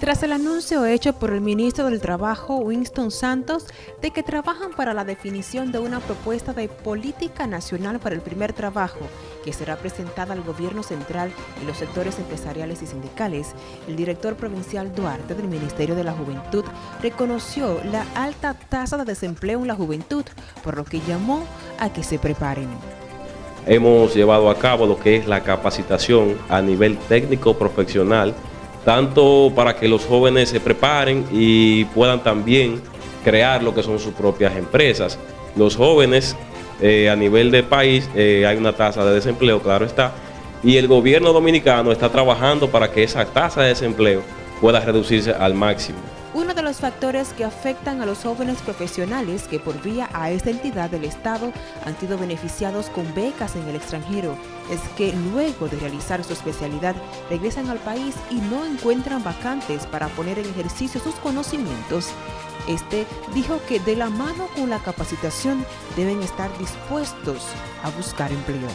Tras el anuncio hecho por el ministro del Trabajo, Winston Santos, de que trabajan para la definición de una propuesta de política nacional para el primer trabajo, que será presentada al gobierno central y los sectores empresariales y sindicales, el director provincial Duarte del Ministerio de la Juventud reconoció la alta tasa de desempleo en la juventud, por lo que llamó a que se preparen. Hemos llevado a cabo lo que es la capacitación a nivel técnico profesional tanto para que los jóvenes se preparen y puedan también crear lo que son sus propias empresas. Los jóvenes eh, a nivel del país eh, hay una tasa de desempleo, claro está, y el gobierno dominicano está trabajando para que esa tasa de desempleo pueda reducirse al máximo. Uno de los factores que afectan a los jóvenes profesionales que por vía a esta entidad del Estado han sido beneficiados con becas en el extranjero es que luego de realizar su especialidad regresan al país y no encuentran vacantes para poner en ejercicio sus conocimientos. Este dijo que de la mano con la capacitación deben estar dispuestos a buscar empleo.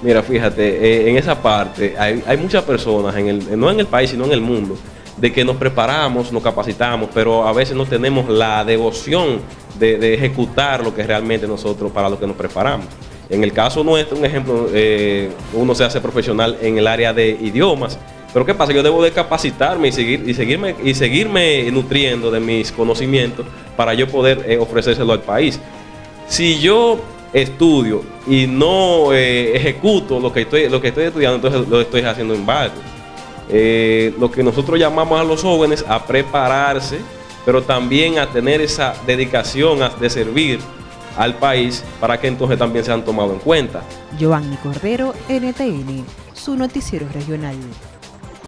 Mira, fíjate, eh, en esa parte hay, hay muchas personas, en el, no en el país, sino en el mundo, de que nos preparamos, nos capacitamos, pero a veces no tenemos la devoción de, ejecutar lo que realmente nosotros, para lo que nos preparamos. En el caso nuestro, un ejemplo, eh, uno se hace profesional en el área de idiomas, pero ¿qué pasa? Yo debo de capacitarme y, seguir, y, seguirme, y seguirme nutriendo de mis conocimientos para yo poder eh, ofrecérselo al país. Si yo estudio y no eh, ejecuto lo que, estoy, lo que estoy estudiando, entonces lo estoy haciendo en balde. Eh, lo que nosotros llamamos a los jóvenes a prepararse, pero también a tener esa dedicación de servir al país para que entonces también sean tomados en cuenta. Giovanni Cordero, NTN, su noticiero regional.